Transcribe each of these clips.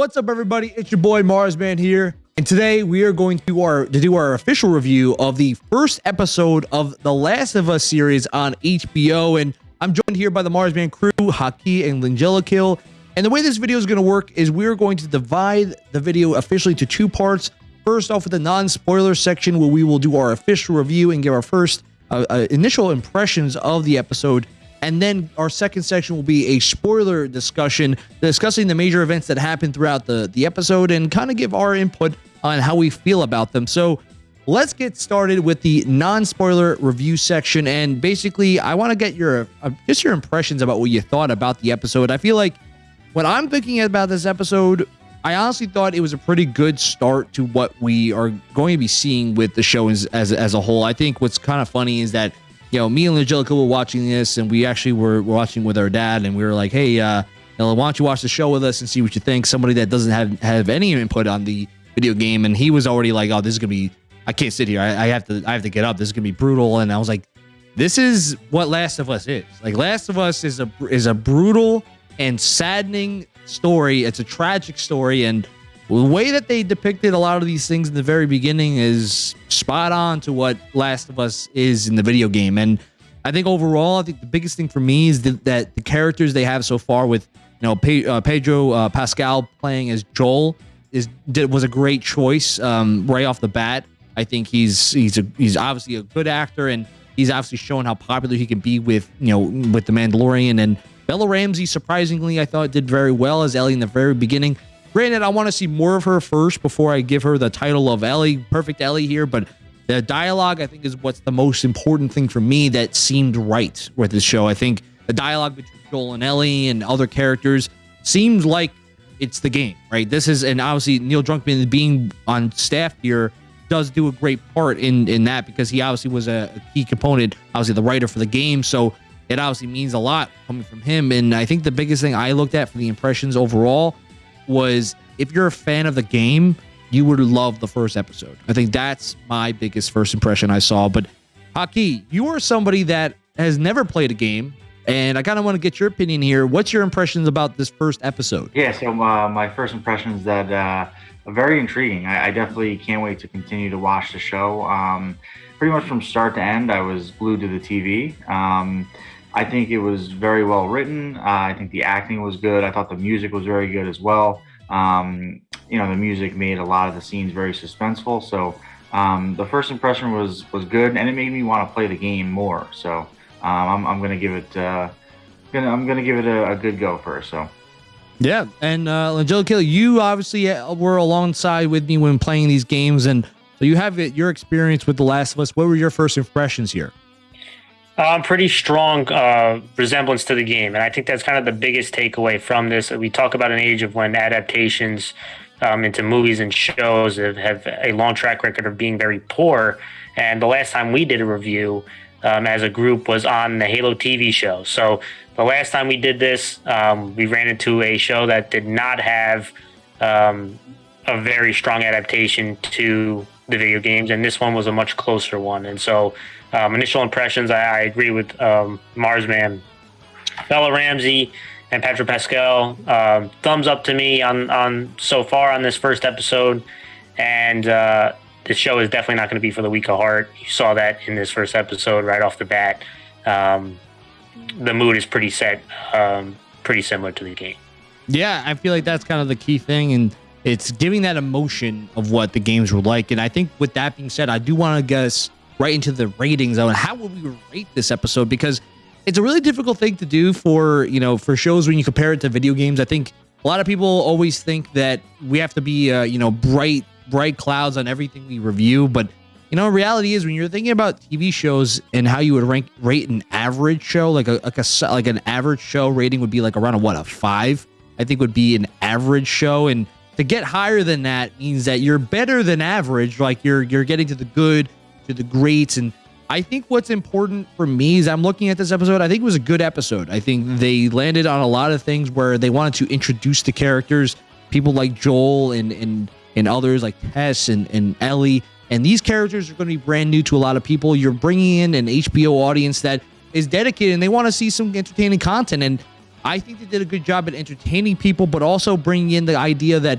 What's up, everybody? It's your boy Marsman here, and today we are going to our to do our official review of the first episode of the Last of Us series on HBO. And I'm joined here by the Marsman crew, Haki and Angelica. And the way this video is going to work is we're going to divide the video officially to two parts. First off, with the non-spoiler section, where we will do our official review and give our first uh, uh, initial impressions of the episode. And then our second section will be a spoiler discussion discussing the major events that happened throughout the, the episode and kind of give our input on how we feel about them. So let's get started with the non-spoiler review section. And basically, I want to get your uh, just your impressions about what you thought about the episode. I feel like when I'm thinking about this episode, I honestly thought it was a pretty good start to what we are going to be seeing with the show as, as, as a whole. I think what's kind of funny is that you know, me and Angelica were watching this, and we actually were, watching with our dad, and we were like, "Hey, uh, why don't you watch the show with us and see what you think?" Somebody that doesn't have have any input on the video game, and he was already like, "Oh, this is gonna be, I can't sit here. I, I have to, I have to get up. This is gonna be brutal." And I was like, "This is what Last of Us is. Like, Last of Us is a is a brutal and saddening story. It's a tragic story, and." The way that they depicted a lot of these things in the very beginning is spot on to what Last of Us is in the video game. And I think overall, I think the biggest thing for me is that, that the characters they have so far with you know Pe uh, Pedro uh, Pascal playing as Joel is did, was a great choice um, right off the bat. I think he's he's a, he's obviously a good actor and he's obviously shown how popular he can be with you know with the Mandalorian and Bella Ramsey. Surprisingly, I thought did very well as Ellie in the very beginning. Granted, I want to see more of her first before I give her the title of Ellie, perfect Ellie here, but the dialogue, I think, is what's the most important thing for me that seemed right with this show. I think the dialogue between Joel and Ellie and other characters seems like it's the game, right? This is, and obviously Neil Druckmann being on staff here does do a great part in in that because he obviously was a, a key component, obviously the writer for the game. So it obviously means a lot coming from him. And I think the biggest thing I looked at for the impressions overall was if you're a fan of the game, you would love the first episode. I think that's my biggest first impression I saw. But Haki, you are somebody that has never played a game, and I kind of want to get your opinion here. What's your impressions about this first episode? Yeah, so uh, my first impression is that uh, very intriguing. I, I, definitely can't wait to continue to watch the show. Um, pretty much from start to end, I was glued to the TV. Um, I think it was very well written. Uh, I think the acting was good. I thought the music was very good as well. Um, you know, the music made a lot of the scenes very suspenseful. So um, the first impression was was good, and it made me want to play the game more. So um, I'm, I'm gonna give it uh, gonna I'm gonna give it a, a good go first. So. Yeah, and uh, Angelica, you obviously uh, were alongside with me when playing these games, and so you have your experience with The Last of Us. What were your first impressions here? Um, pretty strong uh, resemblance to the game, and I think that's kind of the biggest takeaway from this. We talk about an age of when adaptations um, into movies and shows have, have, a long track record of being very poor. And the last time we did a review um, as a group was on the Halo TV show. So the last time we did this, um, we ran into a show that did not have um, a very strong adaptation to the video games, and this one was a much closer one. And so um, initial impressions, I, I agree with um, Marsman. Bella Ramsey and Patrick Pascal, uh, thumbs up to me on, on so far on this first episode. And uh, this show is definitely not going to be for the weak of heart. You saw that in this first episode right off the bat. Um, the mood is pretty set, um, pretty similar to the game. Yeah, I feel like that's kind of the key thing. And it's giving that emotion of what the games were like. And I think with that being said, I do want to guess right into the ratings on how would we rate this episode because it's a really difficult thing to do for you know for shows when you compare it to video games. I think a lot of people always think that we have to be uh, you know bright bright clouds on everything we review, but you know reality is when you're thinking about TV shows and how you would rank rate an average show like a like a like an average show rating would be like around a what a five? I think would be an average show. And to get higher than that means that you're better than average. Like you're you're getting to the good to the greats. And I think what's important for me is I'm looking at this episode. I think it was a good episode. I think mm-hmm. they landed on a lot of things where they wanted to introduce the characters, people like Joel and and and others like Tess and, and Ellie. And these characters are going to be brand new to a lot of people. You're bringing in an HBO audience that is dedicated and they want to see some entertaining content. And I think they did a good job at entertaining people, but also bringing in the idea that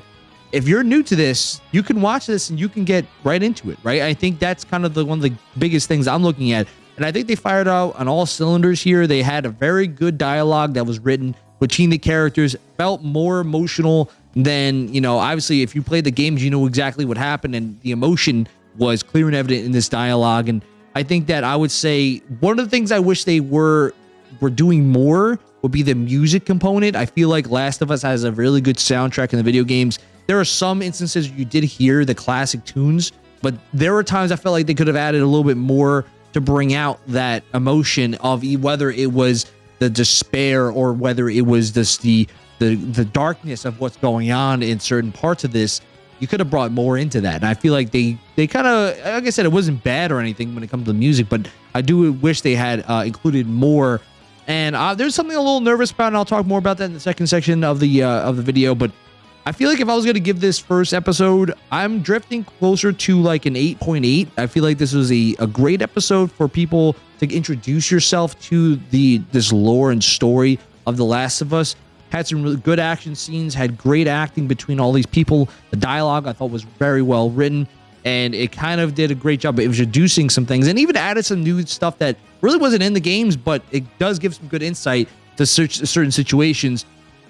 if you're new to this, you can watch this and you can get right into it, right? I think that's kind of the one of the biggest things I'm looking at. And I think they fired out on all cylinders here. They had a very good dialogue that was written between the characters, felt more emotional than, you know, obviously if you played the games, you know exactly what happened and the emotion was clear and evident in this dialogue. And I think that I would say one of the things I wish they were were doing more would be the music component. I feel like Last of Us has a really good soundtrack in the video games. There are some instances you did hear the classic tunes, but there were times I felt like they could have added a little bit more to bring out that emotion of whether it was the despair or whether it was just the the the darkness of what's going on in certain parts of this you could have brought more into that. And i feel like they they kind of like i said it wasn't bad or anything when it comes to the music but i do wish they had uh, included more. And uh, there's something a little nervous about and i'll talk more about that in the second section of the uh, of the video but I feel like if I was going to give this first episode, I'm drifting closer to like an 8.8. I feel like this was a, a great episode for people to introduce yourself to the this lore and story of The Last of Us. Had some really good action scenes, had great acting between all these people. The dialogue I thought was very well written, and it kind of did a great job of introducing some things and even added some new stuff that really wasn't in the games, but it does give some good insight to certain situations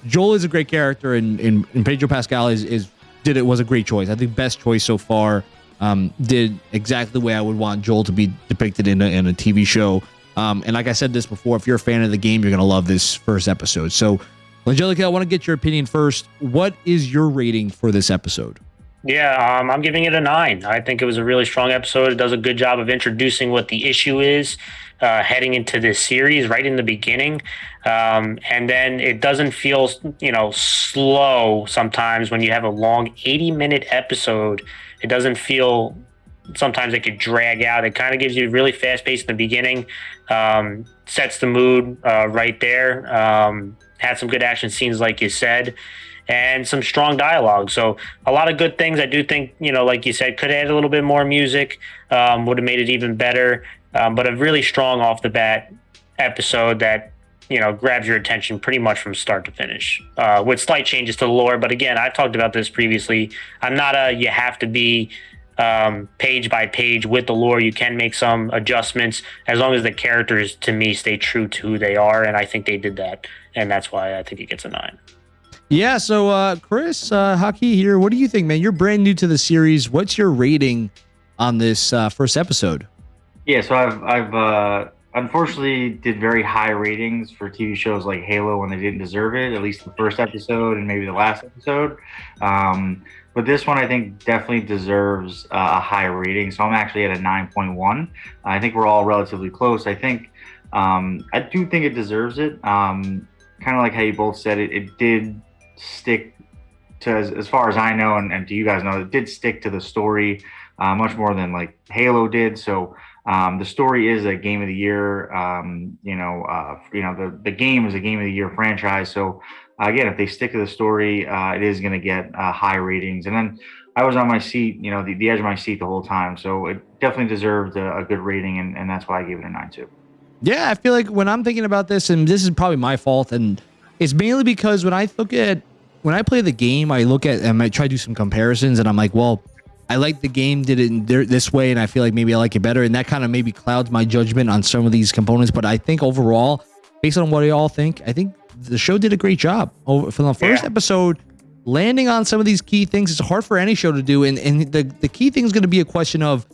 Joel is a great character, and, and, and Pedro Pascal is, is did it was a great choice. I think best choice so far. Um, did exactly the way I would want Joel to be depicted in a, in a TV show. Um, and like I said this before, if you're a fan of the game, you're gonna love this first episode. So, Angelica, I want to get your opinion first. What is your rating for this episode? Yeah, um, I'm giving it a nine. I think it was a really strong episode. It does a good job of introducing what the issue is uh, heading into this series right in the beginning. Um, and then it doesn't feel, you know, slow sometimes when you have a long 80 minute episode. It doesn't feel sometimes it could drag out. It kind of gives you really fast pace in the beginning, um, sets the mood uh, right there. Um, had some good action scenes, like you said, and some strong dialogue. So a lot of good things. I do think, you know, like you said, could add a little bit more music, um, would have made it even better. Um, but a really strong off the bat episode that you know grabs your attention pretty much from start to finish uh, with slight changes to the lore but again i've talked about this previously i'm not a you have to be um, page by page with the lore you can make some adjustments as long as the characters to me stay true to who they are and i think they did that and that's why i think it gets a nine yeah so uh, chris uh, Haki here what do you think man you're brand new to the series what's your rating on this uh, first episode yeah, so I've I've uh, unfortunately did very high ratings for TV shows like Halo when they didn't deserve it. At least the first episode and maybe the last episode. Um, but this one I think definitely deserves uh, a high rating. So I'm actually at a 9.1. I think we're all relatively close. I think um, I do think it deserves it. Um, kind of like how you both said it. It did stick to as, as far as I know, and, and to you guys know, it did stick to the story uh, much more than like Halo did. So um, the story is a game of the year. Um, you know, uh, you know the the game is a game of the year franchise. So again, if they stick to the story, uh, it is going to get uh, high ratings. And then I was on my seat, you know, the, the edge of my seat the whole time. So it definitely deserved a, a good rating, and, and that's why I gave it a nine too. Yeah, I feel like when I'm thinking about this, and this is probably my fault, and it's mainly because when I look at when I play the game, I look at and I try to do some comparisons, and I'm like, well I like the game did it this way, and I feel like maybe I like it better, and that kind of maybe clouds my judgment on some of these components. But I think overall, based on what you all think, I think the show did a great job over from the first yeah. episode. Landing on some of these key things, it's hard for any show to do, and and the the key thing is going to be a question of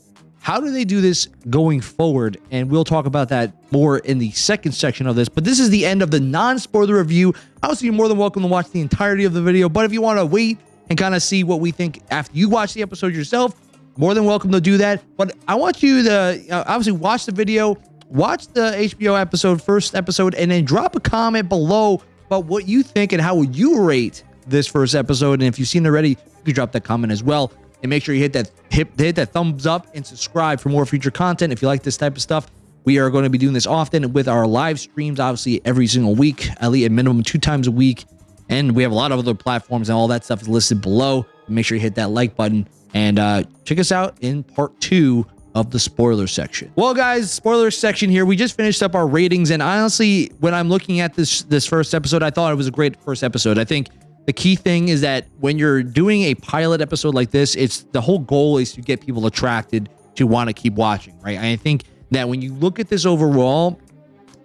how do they do this going forward? And we'll talk about that more in the second section of this. But this is the end of the non-spoiler review. Obviously, you're more than welcome to watch the entirety of the video. But if you want to wait and kind of see what we think after you watch the episode yourself, more than welcome to do that. But I want you to uh, obviously watch the video, watch the HBO episode, first episode, and then drop a comment below about what you think and how would you rate this first episode. And if you've seen it already, you can drop that comment as well. And make sure you hit that hit, hit that thumbs up and subscribe for more future content. If you like this type of stuff, we are going to be doing this often with our live streams, obviously every single week, at least a minimum two times a week. And we have a lot of other platforms and all that stuff is listed below. Make sure you hit that like button and uh, check us out in part two of the spoiler section. Well, guys, spoiler section here. We just finished up our ratings, and honestly, when I'm looking at this this first episode, I thought it was a great first episode. I think the key thing is that when you're doing a pilot episode like this, it's the whole goal is to get people attracted to want to keep watching, right? I think that when you look at this overall,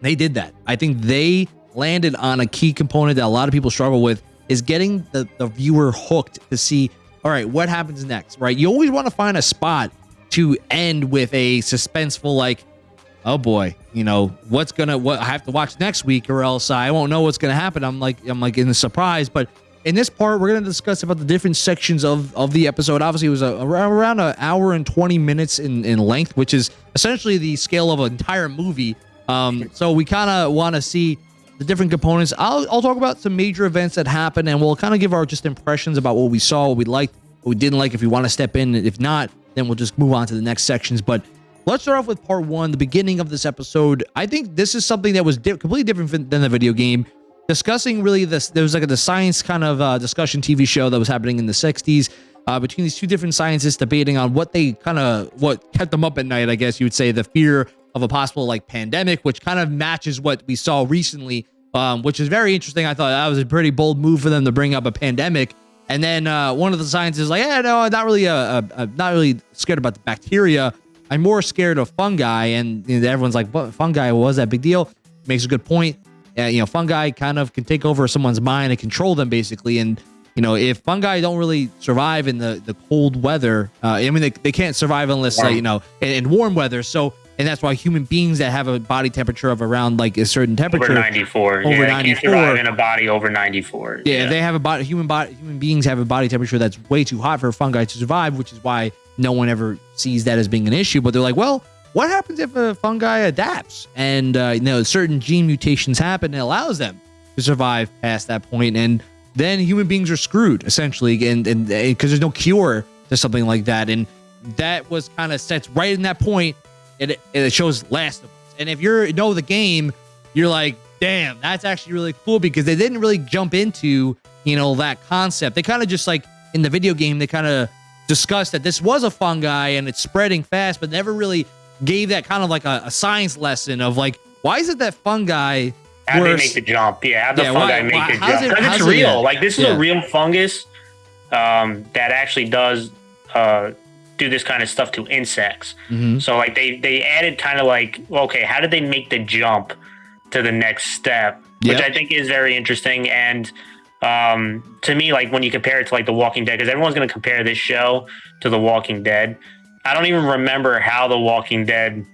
they did that. I think they landed on a key component that a lot of people struggle with is getting the, the viewer hooked to see, all right, what happens next, right? You always want to find a spot to end with a suspenseful, like, oh boy, you know, what's gonna, what I have to watch next week or else I won't know what's gonna happen. I'm like, I'm like in the surprise, but in this part, we're going to discuss about the different sections of, of the episode. Obviously, it was a, around an hour and 20 minutes in, in length, which is essentially the scale of an entire movie. Um, so we kind of want to see the different components. I'll, I'll talk about some major events that happened, and we'll kind of give our just impressions about what we saw, what we liked, what we didn't like, if we want to step in. If not, then we'll just move on to the next sections. But let's start off with part one, the beginning of this episode. I think this is something that was di completely different than the video game discussing really this there was like a the science kind of uh, discussion tv show that was happening in the 60s uh, between these two different scientists debating on what they kind of what kept them up at night i guess you would say the fear of a possible like pandemic which kind of matches what we saw recently um, which is very interesting. I thought that was a pretty bold move for them to bring up a pandemic. And then uh, one of the scientists is like yeah no i'm not really uh, uh, uh, not really scared about the bacteria. I'm more scared of fungi. And you know, everyone's like what? Fungi? Was that? Big deal? Makes a good point uh, you know, fungi kind of can take over someone's mind and control them basically. And, you know, if fungi don't really survive in the, the cold weather, uh, I mean, they, they can't survive unless, uh, you know, in, in, warm weather. So, and that's why human beings that have a body temperature of around like a certain temperature over 94 over yeah, 94 in a body over 94 yeah, yeah, they have a body human body human beings have a body temperature that's way too hot for fungi to survive which is why no one ever sees that as being an issue but they're like well what happens if a fungi adapts and uh, you know certain gene mutations happen and allows them to survive past that point and then human beings are screwed essentially and and because there's no cure to something like that and that was kind of sets right in that point and it, it shows last of us. And if you're know the game you're like damn that's actually really cool because they didn't really jump into you know that concept. They kind of just like in the video game they kind of discussed that this was a fungi and it's spreading fast but never really gave that kind of like a, a science lesson of like, why is it that fungi how they make the jump? Yeah, how the yeah, fungi why, make why, the jump? Because it's real. It, like this is yeah. a real fungus um, that actually does uh, do this kind of stuff to insects. Mm-hmm. So like they they added kind of like okay, how did they make the jump to the next step? Which yep. I think is very interesting and. Um, to me, like when you compare it to like The Walking Dead, because everyone's going to compare this show to The Walking Dead. I don't even remember how the Walking Dead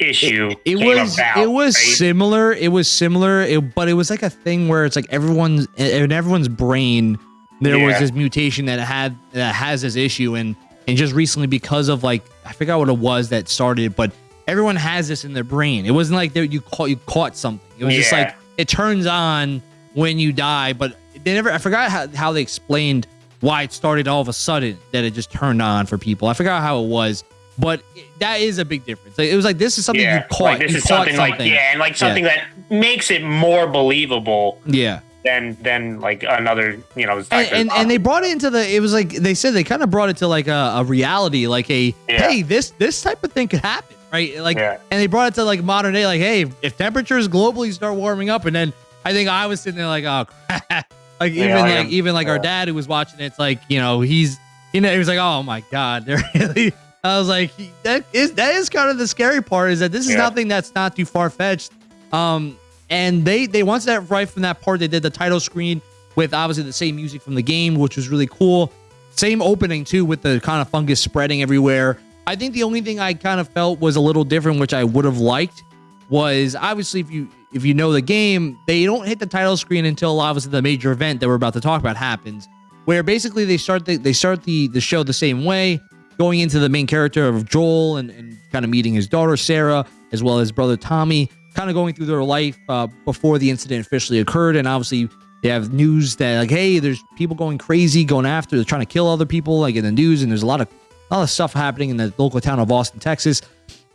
issue it, it was about, it was right? similar it was similar it, but it was like a thing where it's like everyone's in everyone's brain there yeah. was this mutation that had that has this issue and and just recently because of like i forgot what it was that started but everyone has this in their brain it wasn't like you caught you caught something it was yeah. just like it turns on when you die but they never i forgot how, how they explained why it started all of a sudden that it just turned on for people. I forgot how it was, but that is a big difference. Like, it was like this is something yeah, you caught. Like this you is something, something, like yeah, and like something yeah. that makes it more believable. Yeah. Than than like another you know. And, and, and they brought it into the. It was like they said they kind of brought it to like a, a reality, like a yeah. hey this this type of thing could happen, right? Like and they brought it to like modern day, like hey if temperatures globally start warming up, and then I think I was sitting there like oh crap like even yeah, like even like yeah. our dad who was watching it, it's like you know he's you know he was like oh my god they're really. I was like that is that is kind of the scary part is that this is yeah. nothing that's not too far fetched. Um, and they they once that right from that part they did the title screen with obviously the same music from the game, which was really cool. Same opening too with the kind of fungus spreading everywhere. I think the only thing I kind of felt was a little different, which I would have liked, was obviously if you if you know the game, they don't hit the title screen until obviously the major event that we're about to talk about happens, where basically they start the, they start the the show the same way, going into the main character of Joel and, and kind of meeting his daughter Sarah as well as brother Tommy, kind of going through their life uh, before the incident officially occurred, and obviously they have news that like hey, there's people going crazy, going after, they're trying to kill other people, like in the news, and there's a lot of a lot of stuff happening in the local town of Austin, Texas.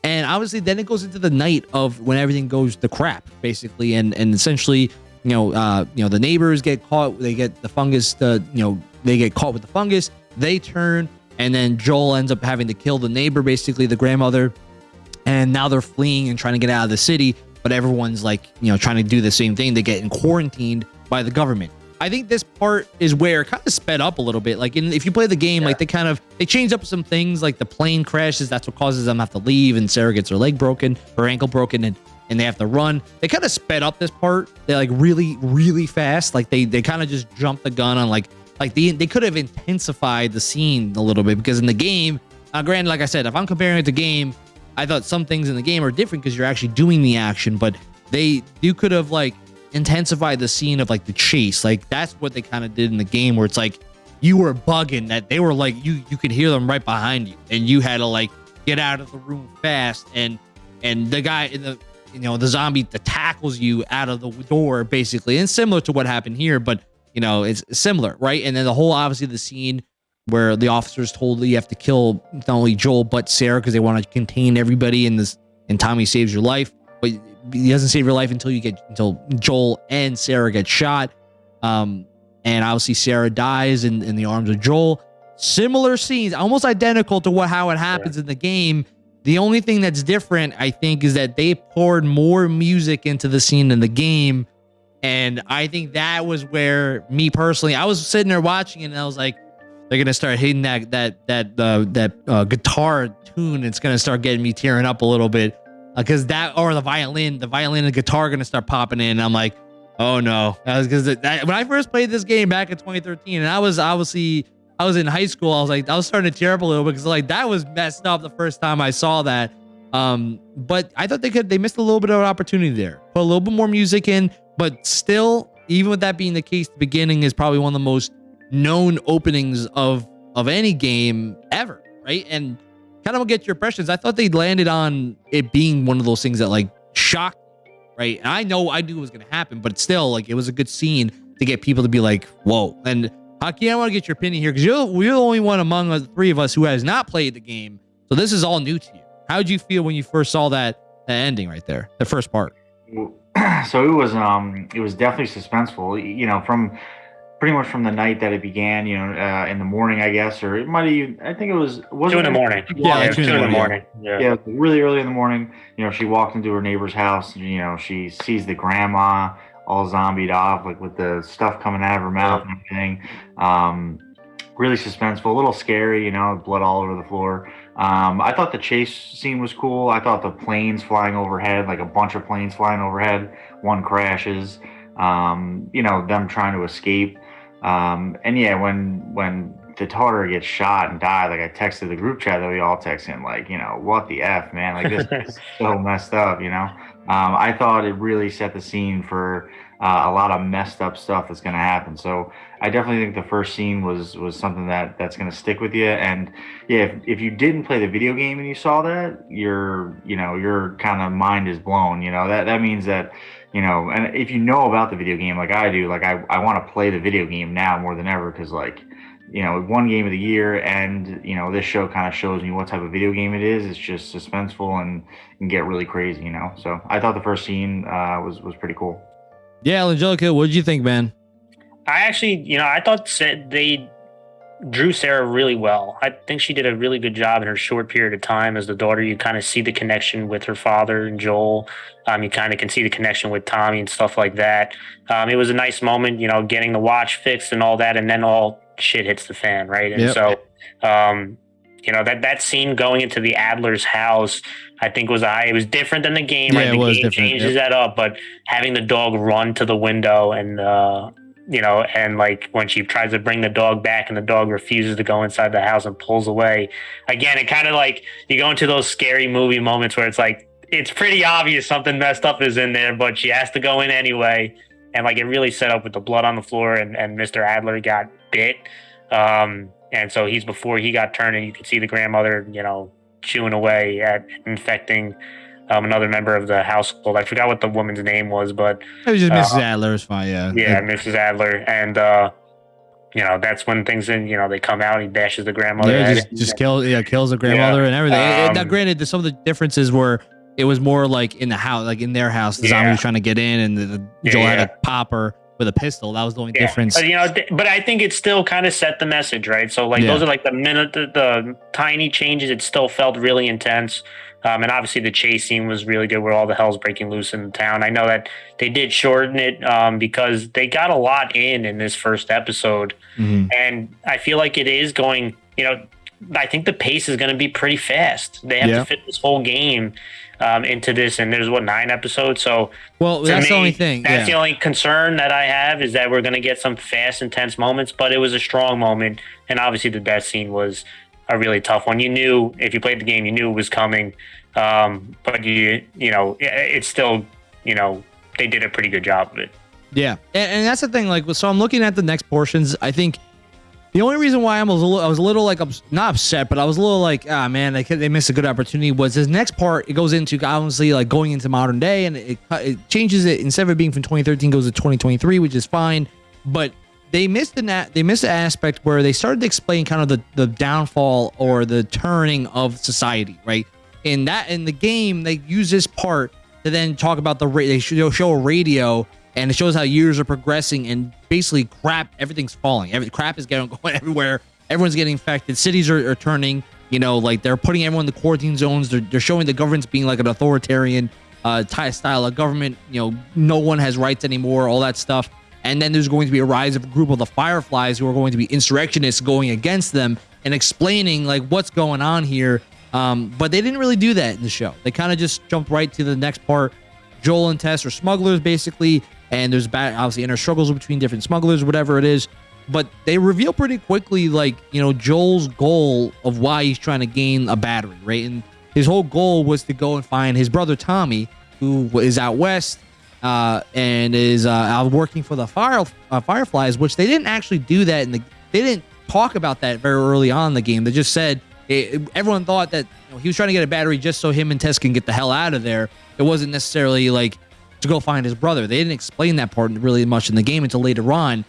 And obviously, then it goes into the night of when everything goes to crap, basically, and and essentially, you know, uh, you know, the neighbors get caught. They get the fungus. The you know, they get caught with the fungus. They turn and then Joel ends up having to kill the neighbor, basically the grandmother, and now they're fleeing and trying to get out of the city. But everyone's like, you know, trying to do the same thing. They get quarantined by the government. I think this part is where it kind of sped up a little bit. Like, in, if you play the game, yeah. like they kind of they changed up some things. Like the plane crashes, that's what causes them to have to leave, and Sarah gets her leg broken, her ankle broken, and and they have to run. They kind of sped up this part. They like really, really fast. Like they they kind of just jumped the gun on like like they they could have intensified the scene a little bit because in the game, uh, granted, like I said, if I'm comparing it to game, I thought some things in the game are different because you're actually doing the action, but they you could have like intensified the scene of like the chase. Like that's what they kind of did in the game where it's like you were bugging that they were like you you could hear them right behind you. And you had to like get out of the room fast. And and the guy in the you know the zombie that tackles you out of the door basically. And similar to what happened here but you know it's similar right? And then the whole obviously the scene where the officers told you have to kill not only Joel but Sarah because they want to contain everybody in this and Tommy saves your life. But he doesn't save your life until you get until Joel and Sarah get shot um and obviously Sarah dies in, in the arms of Joel similar scenes almost identical to what how it happens yeah. in the game the only thing that's different, I think, is that they poured more music into the scene in the game. And I think that was where me personally, I was sitting there watching it and I was like, they're gonna start hitting that that that uh, that uh, guitar tune. It's gonna start getting me tearing up a little bit because uh, that or the violin, the violin and guitar are gonna start popping in. I'm like, oh no, because when I first played this game back in 2013, and I was obviously I was in high school, I was like, I was starting to tear up a little because like that was messed up the first time I saw that. Um, but I thought they could they missed a little bit of opportunity there. Put a little bit more music in, but still, even with that being the case, the beginning is probably one of the most known openings of of any game ever, right? And kind of get your impressions. I thought they landed on it being one of those things that like shocked, right? And I know I knew it was gonna happen, but still, like it was a good scene to get people to be like, whoa. And Haki, I want to get your opinion here because you're, you're the only one among the three of us who has not played the game. So this is all new to you. How did you feel when you first saw that, that ending right there, the first part? So it was um it was definitely suspenseful. You know, from pretty much from the night that it began. You know, uh, in the morning, I guess, or it might even. I think it was was two in the morning. Yeah, like two, two in the morning. morning. Yeah. yeah, really early in the morning. You know, she walked into her neighbor's house. You know, she sees the grandma all zombied off, like with the stuff coming out of her mouth and everything. Um, really suspenseful, a little scary, you know, blood all over the floor. Um, I thought the chase scene was cool. I thought the planes flying overhead, like a bunch of planes flying overhead, one crashes. Um, you know, them trying to escape. Um, and yeah, when when the daughter gets shot and died, like I texted the group chat that we all text texted, like, you know, what the f, man, like this is so messed up, you know. Um, I thought it really set the scene for uh, a lot of messed up stuff that's going to happen. So I definitely think the first scene was was something that that's going to stick with you. And yeah, if, if you didn't play the video game and you saw that, your you know your kind of mind is blown. You know that that means that you know, and if you know about the video game like I do, like I I want to play the video game now more than ever because like you know, one game of the year, and you know, this show kind of shows me what type of video game it is. It's just suspenseful and, and get really crazy, you know. So I thought the first scene uh, was was pretty cool. Yeah, Angelica, what did you think, man? I actually, you know, I thought they drew Sarah really well. I think she did a really good job in her short period of time as the daughter. You kind of see the connection with her father and Joel. Um, you kind of can see the connection with Tommy and stuff like that. Um, it was a nice moment, you know, getting the watch fixed and all that, and then all shit hits the fan, right? And yep. so, um, you know that that scene going into the Adler's house, I think was I. It was different than the game. Yeah, right? The game changes yep. that up, but having the dog run to the window and uh, you know, and like when she tries to bring the dog back and the dog refuses to go inside the house and pulls away. Again, it kind of like you go into those scary movie moments where it's like it's pretty obvious something messed up is in there, but she has to go in anyway. And like it really set up with the blood on the floor and, and Mr. Adler got bit. Um, and so he's before he got turned, and you can see the grandmother, you know, chewing away at infecting um, another member of the household. I forgot what the woman's name was, but it was just uh, Mrs. Adler. It's fine, yeah. Yeah, Mrs. Adler, and uh, you know that's when things in. You know, they come out. He bashes the grandmother. Yeah, just, just kills. Yeah, kills the grandmother yeah. and everything. Um, now, granted, some of the differences were it was more like in the house, like in their house. The yeah. zombie was trying to get in, and the, the Joel yeah. had to pop her with a pistol. That was the only Yeah. difference. But, you know, th- but I think it still kind of set the message, right? So like Yeah. those are like the minute the, the tiny changes. It still felt really intense. Um, and obviously the chase scene was really good where all the hell's breaking loose in the town. I know that they did shorten it um, because they got a lot in in this first episode. Mhm. And I feel like it is going, you know, I think the pace is going to be pretty fast. They have Yeah. to fit this whole game um, into this. And there's what, nine episodes? So Well, that's the only thing. That's yeah. the only concern that I have is that we're going to get some fast, intense moments, but it was a strong moment. And obviously, the death scene was a really tough one. You knew if you played the game, you knew it was coming. Um, but you, you know, it- it's still, you know, they did a pretty good job of it. Yeah, and, and that's the thing. Like, so I'm looking at the next portions. I think the only reason why I was a little, I was a little like not upset, but I was a little like, ah, man, they they missed a good opportunity. Was this next part? It goes into obviously like going into modern day, and it it changes it instead of being from 2013 goes to 2023, which is fine. But they missed the na- they missed the aspect where they started to explain kind of the the downfall or the turning of society, right? In that in the game, they use this part to then talk about the they show, show a radio and it shows how years are progressing and basically crap everything's falling. Every crap is getting going everywhere. Everyone's getting infected. Cities are, are turning you know like they're putting everyone in the quarantine zones. They're, they're showing the government's being like an authoritarian uh style of government. You know no one has rights anymore all that stuff and then there's going to be a rise of a group of the fireflies who are going to be insurrectionists going against them and explaining like what's going on here. Um, but they didn't really do that in the show. They kind of just jumped right to the next part. Joel and Tess are smugglers basically, and there's bad, obviously inner struggles between different smugglers, whatever it is. But they reveal pretty quickly, like you know, Joel's goal of why he's trying to gain a battery, right? And his whole goal was to go and find his brother Tommy, who is out west uh, and is uh, working for the fire uh, Fireflies, which they didn't actually do that in the. They didn't talk about that very early on in the game. They just said it, everyone thought that you know, he was trying to get a battery just so him and Tess can get the hell out of there. It wasn't necessarily like to go find his brother. They didn't explain that part really much in the game until later on.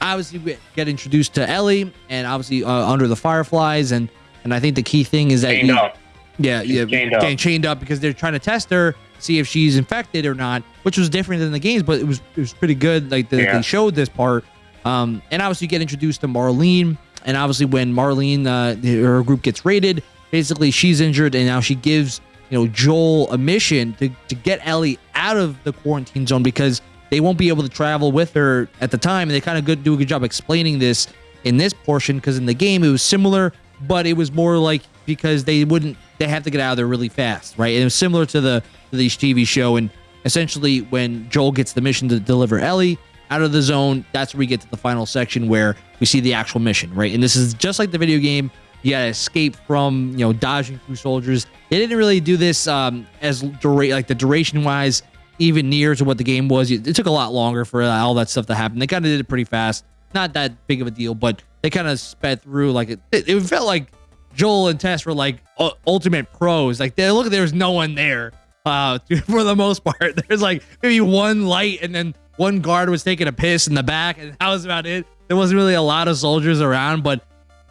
Obviously, we get introduced to Ellie, and obviously uh, under the Fireflies, and and I think the key thing is that Chained you- up. Yeah, yeah, chained up. getting chained up because they're trying to test her, see if she's infected or not, which was different than the games, but it was it was pretty good. Like the, Yeah. they showed this part, um, and obviously you get introduced to Marlene, and obviously when Marlene uh, her group gets raided, basically she's injured, and now she gives you know Joel a mission to to get Ellie out of the quarantine zone because they won't be able to travel with her at the time, and they kind of good do a good job explaining this in this portion because in the game it was similar, but it was more like because they wouldn't they have to get out of there really fast, right? And it was similar to the to the TV show, and essentially when Joel gets the mission to deliver Ellie out of the zone, that's where we get to the final section where we see the actual mission, right? And this is just like the video game. You gotta escape from you know dodging through soldiers. They didn't really do this um, as dura- like the duration wise even near to what the game was. It, took a lot longer for uh, all that stuff to happen. They kind of did it pretty fast. Not that big of a deal, but they kind of sped through like it, it felt like Joel and Tess were like u- ultimate pros. Like they look, there's no one there uh, for the most part. There's like maybe one light, and then one guard was taking a piss in the back, and that was about it. There wasn't really a lot of soldiers around, but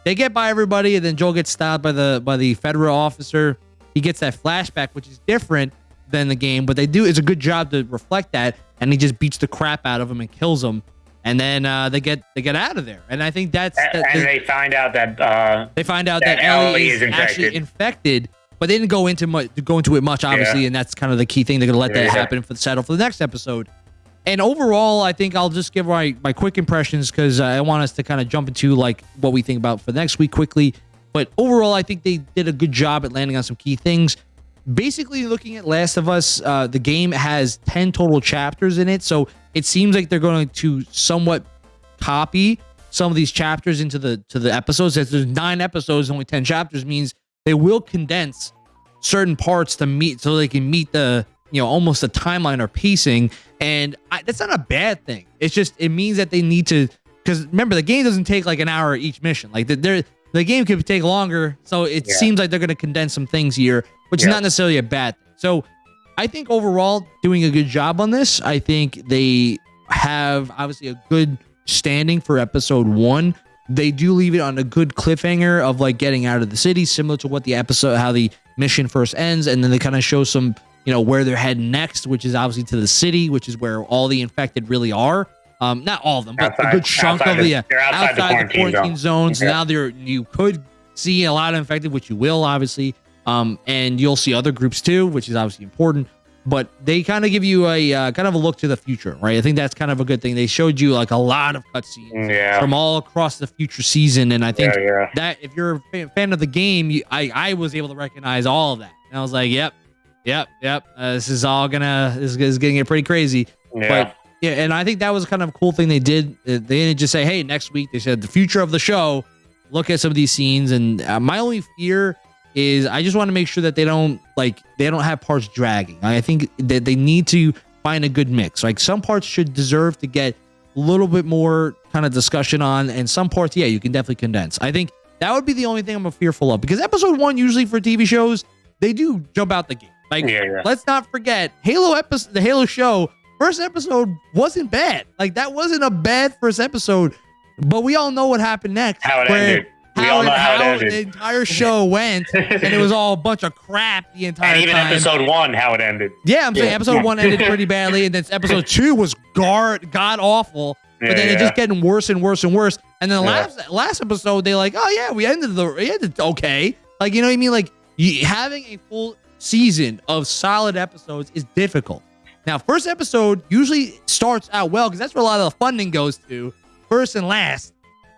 they get by everybody, and then Joel gets stopped by the by the federal officer. He gets that flashback, which is different than the game, but they do it's a good job to reflect that, and he just beats the crap out of him and kills him, and then uh, they get they get out of there, and I think that's And, that, and they find out that uh, they find out that, that Ellie, is, is actually infected. infected, but they didn't go into much go into it much, obviously, Yeah. and that's kind of the key thing. They're gonna let that Yeah. happen for the settle for the next episode. And overall, I think I'll just give my my quick impressions because I want us to kind of jump into like what we think about for next week quickly. But overall, I think they did a good job at landing on some key things. Basically, looking at Last of Us, uh, the game has ten total chapters in it, so it seems like they're going to somewhat copy some of these chapters into the to the episodes. If there's nine episodes, only ten chapters means they will condense certain parts to meet so they can meet the you know almost the timeline or pacing. And I, that's not a bad thing. It's just it means that they need to because remember the game doesn't take like an hour each mission. Like the, the game could take longer, so it Yeah. seems like they're going to condense some things here, which is not necessarily a bad thing. So I think overall doing a good job on this. I think they have obviously a good standing for episode one. They do leave it on a good cliffhanger of like getting out of the city, similar to what the episode, how the mission first ends, and then they kind of show some, you know, where they're heading next, which is obviously to the city, which is where all the infected really are. Um, not all of them, but Outside- a good chunk of the- the, yeah, they're outside the quarantine quarantine zones. Yeah. Now there you could see a lot of infected, which you will obviously. Um, and you'll see other groups too, which is obviously important. But they kind of give you a uh, kind of a look to the future, right? I think that's kind of a good thing. They showed you like a lot of cutscenes Yeah. from all across the future season, and I think yeah, yeah. that if you're a fan of the game, you, I I was able to recognize all of that, and I was like, yep, yep, yep. Uh, this is all gonna this is, is getting pretty crazy. Yeah. But yeah, and I think that was kind of a cool thing they did. Uh, They didn't just say, "Hey, next week." They said the future of the show. Look at some of these scenes, and uh, my only fear is I just want to make sure that they don't like they don't have parts dragging. I think that they need to find a good mix. Like some parts should deserve to get a little bit more kind of discussion on, and some parts, yeah, you can definitely condense. I think that would be the only thing I'm fearful of because episode one usually for TV shows they do jump out the gate. Like yeah, yeah. let's not forget Halo episode the Halo show first episode wasn't bad. Like that wasn't a bad first episode, but we all know what happened next. How it ended. We all know how it ended. the entire show went, and it was all a bunch of crap the entire and even time. episode one, how it ended. yeah, I'm saying Yeah. episode one ended pretty badly, and then episode two was guard god awful. But Yeah, then it just getting worse and worse and worse. And then the Yeah. last last episode, they like, oh yeah, we ended the we ended okay. Like you know what I mean? Like you, having a full season of solid episodes is difficult. Now, first episode usually starts out well because that's where a lot of the funding goes to, first and last,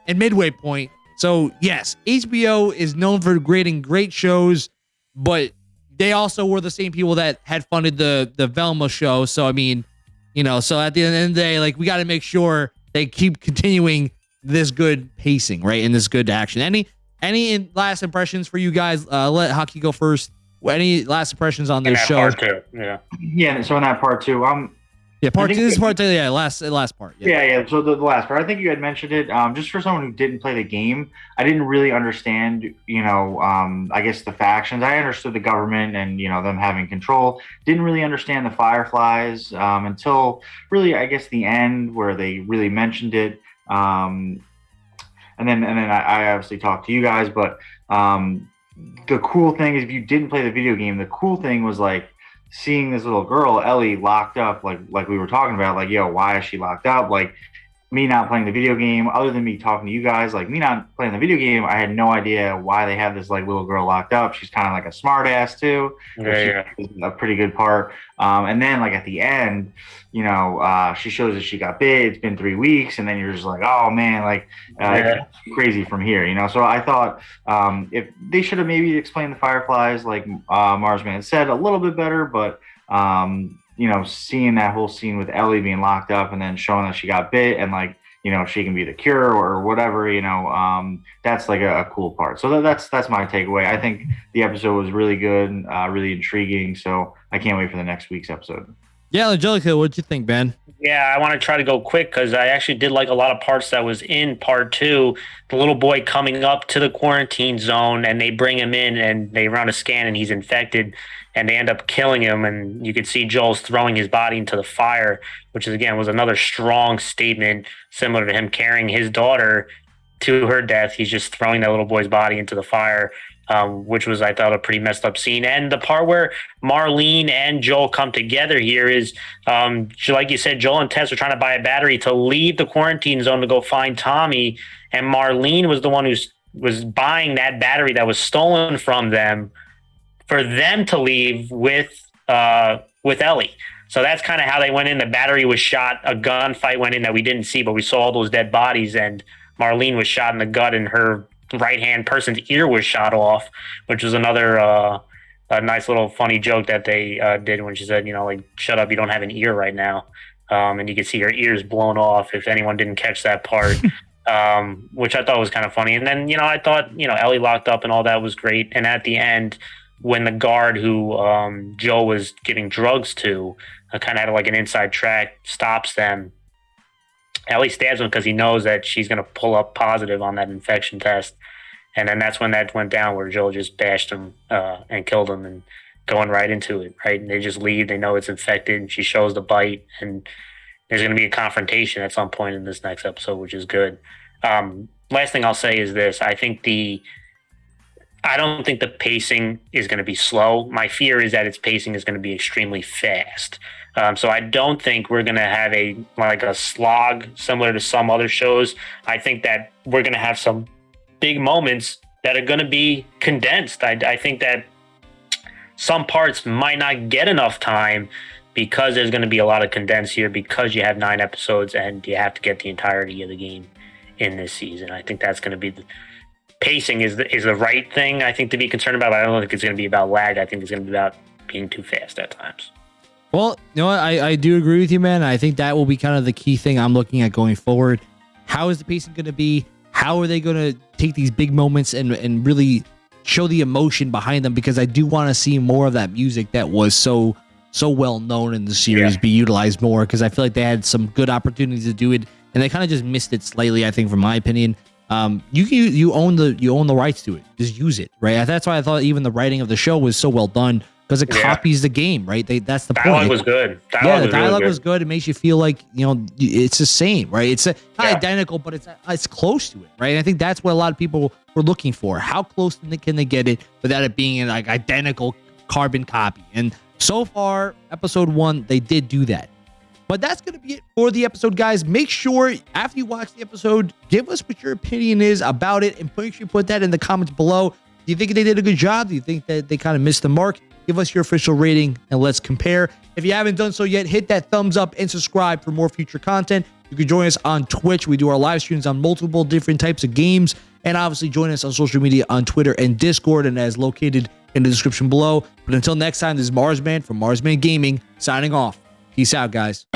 and midway point. So yes, HBO is known for creating great shows, but they also were the same people that had funded the the Velma show. So I mean, you know, so at the end of the day, like we got to make sure they keep continuing this good pacing, right, and this good action. Any any last impressions for you guys? Uh, let Haki go first. Any last impressions on this show? part too. Yeah. Yeah, so in that part too, um, Yeah, part think- This is part. Yeah, last last part. Yeah. Yeah, yeah. So the, the last part, I think you had mentioned it. Um, just for someone who didn't play the game, I didn't really understand. You know, um, I guess the factions. I understood the government and you know them having control. Didn't really understand the Fireflies um, until really, I guess, the end where they really mentioned it. Um, and then and then I, I obviously talked to you guys, but um, the cool thing is if you didn't play the video game, the cool thing was like seeing this little girl Ellie locked up, like like we were talking about, like yo, why is she locked up? Like me not playing the video game, other than me talking to you guys, like me not playing the video game, I had no idea why they had this like little girl locked up. She's kind of like a smart ass too Yeah, yeah. a pretty good part. Um, and then like at the end, you know, uh, she shows that she got bit. It's been three weeks, and then you're just like, oh man, like uh, Yeah. crazy from here, you know. So I thought um, if they should have maybe explained the fireflies, like uh, Marsman said, a little bit better, but. Um, you know, seeing that whole scene with Ellie being locked up and then showing that she got bit and like, you know, she can be the cure or whatever, you know, um, that's like a, a cool part. So that, that's that's my takeaway. I think the episode was really good, uh, really intriguing. So I can't wait for the next week's episode. Yeah, Angelica, what'd you think, Ben? Yeah, I want to try to go quick because I actually did like a lot of parts that was in part two. The little boy coming up to the quarantine zone and they bring him in and they run a scan and he's infected and they end up killing him. And you could see Joel's throwing his body into the fire, which is again was another strong statement, similar to him carrying his daughter to her death. He's just throwing that little boy's body into the fire. Um, which was I thought a pretty messed up scene, and the part where Marlene and Joel come together here is um, like you said, Joel and Tess are trying to buy a battery to leave the quarantine zone to go find Tommy, and Marlene was the one who was buying that battery that was stolen from them for them to leave with uh, with Ellie. So that's kind of how they went in. The battery was shot. A gunfight went in that we didn't see, but we saw all those dead bodies. And Marlene was shot in the gut, and her right hand person's ear was shot off, which was another uh, a nice little funny joke that they uh, did when she said, you know, like, shut up, you don't have an ear right now. Um, and you could see her ears blown off if anyone didn't catch that part, um, which I thought was kind of funny. And then, you know, I thought, you know, Ellie locked up and all that was great. And at the end, when the guard who um, Joe was giving drugs to uh, kind of had like an inside track, stops them. Ellie stabs him because he knows that she's going to pull up positive on that infection test. And then that's when that went down where Joel just bashed him uh, and killed him and going right into it, right? And they just leave. They know it's infected. And she shows the bite. And there's going to be a confrontation at some point in this next episode, which is good. Um, last thing I'll say is this I think the I don't think the pacing is going to be slow. My fear is that its pacing is going to be extremely fast. Um, so I don't think we're going to have a like a slog similar to some other shows. I think that we're going to have some big moments that are going to be condensed. I, I think that some parts might not get enough time because there's going to be a lot of condensed here because you have nine episodes and you have to get the entirety of the game in this season. I think that's going to be the pacing is the, is the right thing I think to be concerned about. I don't think it's going to be about lag. I think it's going to be about being too fast at times. Well, you know what? I, I do agree with you, man. I think that will be kind of the key thing I'm looking at going forward. How is the pacing going to be? How are they going to take these big moments and and really show the emotion behind them? Because I do want to see more of that music that was so so well known in the series yeah. be utilized more. Because I feel like they had some good opportunities to do it, and they kind of just missed it slightly. I think, from my opinion um, you can you own the you own the rights to it. Just use it, right? That's why I thought even the writing of the show was so well done because it yeah. copies the game, right? They, that's the dialogue point. was good. Dialogue yeah, the dialogue was, really was good. It makes you feel like you know it's the same, right? It's a, not yeah. identical, but it's uh, it's close to it, right? And I think that's what a lot of people were looking for. How close can they get it without it being an like identical carbon copy? And so far, episode one, they did do that. But that's going to be it for the episode, guys. Make sure after you watch the episode, give us what your opinion is about it and make sure you put that in the comments below. Do you think they did a good job? Do you think that they kind of missed the mark? Give us your official rating and let's compare. If you haven't done so yet, hit that thumbs up and subscribe for more future content. You can join us on Twitch. We do our live streams on multiple different types of games. And obviously, join us on social media on Twitter and Discord, and as located in the description below. But until next time, this is Marsman from Marsman Gaming signing off. Peace out, guys.